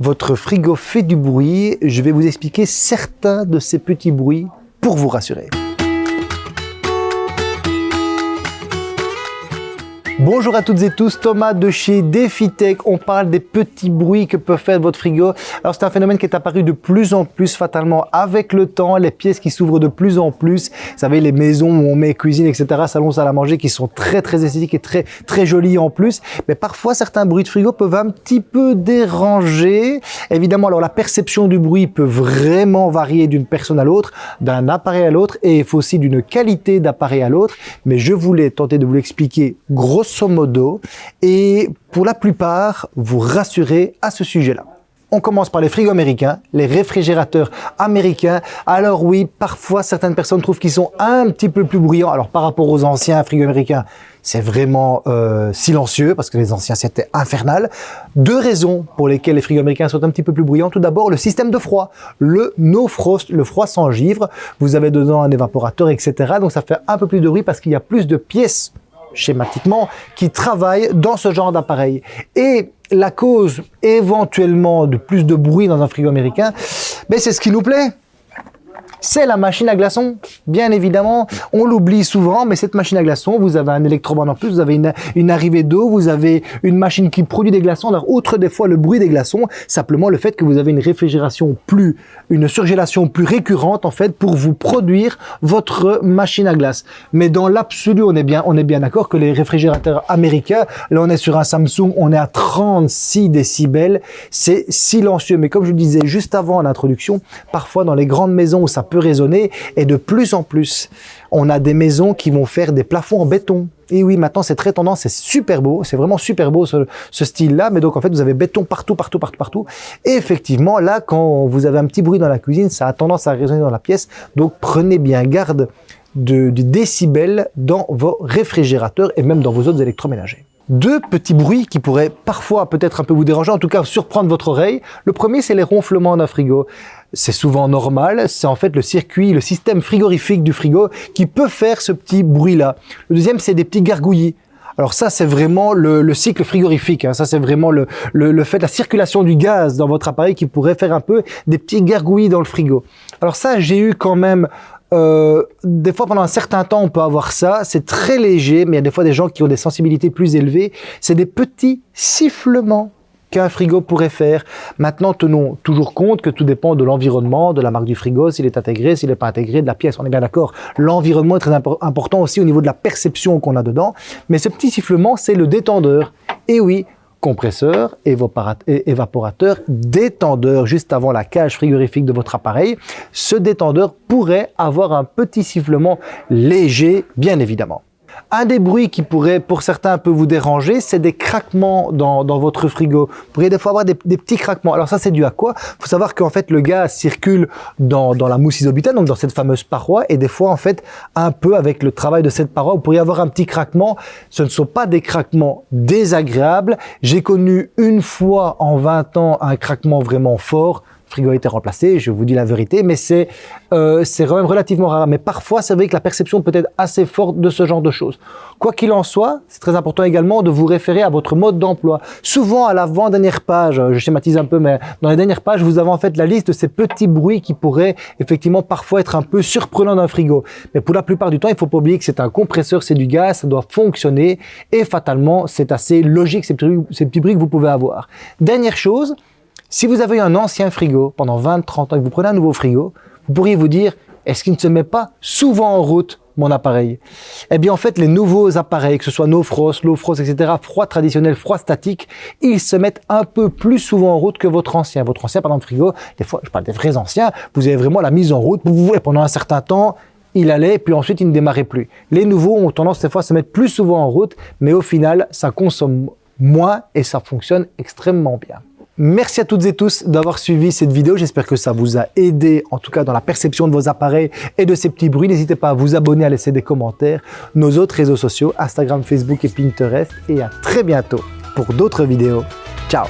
Votre frigo fait du bruit, je vais vous expliquer certains de ces petits bruits pour vous rassurer. Bonjour à toutes et tous, Thomas de chez DefiTech. On parle des petits bruits que peut faire votre frigo. Alors c'est un phénomène qui est apparu de plus en plus fatalement avec le temps, les pièces qui s'ouvrent de plus en plus. Vous savez, les maisons où on met cuisine, etc., salon, salle à manger qui sont très très esthétiques et très très jolies en plus. Mais parfois, certains bruits de frigo peuvent un petit peu déranger. Évidemment, alors la perception du bruit peut vraiment varier d'une personne à l'autre, d'un appareil à l'autre et il faut aussi d'une qualité d'appareil à l'autre. Mais je voulais tenter de vous l'expliquer grosso grosso modo et pour la plupart vous rassurer à ce sujet-là. On commence par les frigos américains, les réfrigérateurs américains. Alors oui, parfois certaines personnes trouvent qu'ils sont un petit peu plus bruyants. Alors par rapport aux anciens frigos américains, c'est vraiment euh, silencieux parce que les anciens c'était infernal. Deux raisons pour lesquelles les frigos américains sont un petit peu plus bruyants. Tout d'abord, le système de froid, le no frost, le froid sans givre. Vous avez dedans un évaporateur, etc. Donc ça fait un peu plus de bruit parce qu'il y a plus de pièces schématiquement, qui travaillent dans ce genre d'appareil. Et la cause éventuellement de plus de bruit dans un frigo américain, ben c'est ce qui nous plaît c'est la machine à glaçons. Bien évidemment, on l'oublie souvent, mais cette machine à glaçons, vous avez un électrobande en plus, vous avez une, arrivée d'eau, vous avez une machine qui produit des glaçons. Alors, outre des fois le bruit des glaçons, simplement le fait que vous avez une réfrigération plus, une surgélation plus récurrente, en fait, pour vous produire votre machine à glace. Mais dans l'absolu, on est bien, on est bien d'accord que les réfrigérateurs américains, là, on est sur un Samsung, on est à 36 décibels. C'est silencieux. Mais comme je le disais juste avant en introduction, parfois dans les grandes maisons où ça peut résonner et de plus en plus, on a des maisons qui vont faire des plafonds en béton. Et oui, maintenant c'est très tendance, c'est super beau, c'est vraiment super beau ce, style-là. Mais donc en fait, vous avez béton partout, partout, partout, partout. Et effectivement, là, quand vous avez un petit bruit dans la cuisine, ça a tendance à résonner dans la pièce. Donc prenez bien garde de, du décibel dans vos réfrigérateurs et même dans vos autres électroménagers. Deux petits bruits qui pourraient parfois peut-être un peu vous déranger, en tout cas surprendre votre oreille. Le premier, c'est les ronflements d'un frigo. C'est souvent normal, c'est en fait le circuit, le système frigorifique du frigo qui peut faire ce petit bruit-là. Le deuxième, c'est des petits gargouillis. Alors ça, c'est vraiment le, cycle frigorifique. Hein. Ça, c'est vraiment le, le, fait de la circulation du gaz dans votre appareil qui pourrait faire un peu des petits gargouillis dans le frigo. Alors ça, j'ai eu quand même euh, des fois, pendant un certain temps, on peut avoir ça. C'est très léger, mais il y a des fois des gens qui ont des sensibilités plus élevées. C'est des petits sifflements qu'un frigo pourrait faire. Maintenant, tenons toujours compte que tout dépend de l'environnement, de la marque du frigo, s'il est intégré, s'il n'est pas intégré, de la pièce. On est bien d'accord. L'environnement est très important aussi au niveau de la perception qu'on a dedans. Mais ce petit sifflement, c'est le détendeur. Et oui, compresseur, évaporateur, détendeur juste avant la cage frigorifique de votre appareil. Ce détendeur pourrait avoir un petit sifflement léger, bien évidemment. Un des bruits qui pourrait pour certains un peu vous déranger, c'est des craquements dans, votre frigo. Vous pourriez des fois avoir des, petits craquements. Alors ça, c'est dû à quoi? Il faut savoir qu'en fait, le gaz circule dans, la mousse isobutane, donc dans cette fameuse paroi, et des fois, en fait, un peu avec le travail de cette paroi, vous pourriez avoir un petit craquement. Ce ne sont pas des craquements désagréables. J'ai connu une fois en 20 ans un craquement vraiment fort frigo a été remplacé, je vous dis la vérité, mais c'est euh, quand même relativement rare. Mais parfois, c'est vrai que la perception peut être assez forte de ce genre de choses. Quoi qu'il en soit, c'est très important également de vous référer à votre mode d'emploi. Souvent, à l'avant-dernière page, je schématise un peu, mais dans les dernières pages, vous avez en fait la liste de ces petits bruits qui pourraient effectivement parfois être un peu surprenants d'un frigo. Mais pour la plupart du temps, il faut pas oublier que c'est un compresseur, c'est du gaz, ça doit fonctionner et fatalement, c'est assez logique ces petits bruits que vous pouvez avoir. Dernière chose, si vous avez un ancien frigo pendant 20-30 ans et que vous prenez un nouveau frigo, vous pourriez vous dire, est-ce qu'il ne se met pas souvent en route mon appareil? Eh bien en fait, les nouveaux appareils, que ce soit no frost, low frost, etc., froid traditionnel, froid statique, ils se mettent un peu plus souvent en route que votre ancien. Votre ancien, par exemple, frigo, des fois, je parle des vrais anciens, vous avez vraiment la mise en route, vous, et pendant un certain temps, il allait, puis ensuite il ne démarrait plus. Les nouveaux ont tendance des fois à se mettre plus souvent en route, mais au final, ça consomme moins et ça fonctionne extrêmement bien. Merci à toutes et tous d'avoir suivi cette vidéo. J'espère que ça vous a aidé, en tout cas dans la perception de vos appareils et de ces petits bruits. N'hésitez pas à vous abonner, à laisser des commentaires, nos autres réseaux sociaux, Instagram, Facebook et Pinterest. Et à très bientôt pour d'autres vidéos. Ciao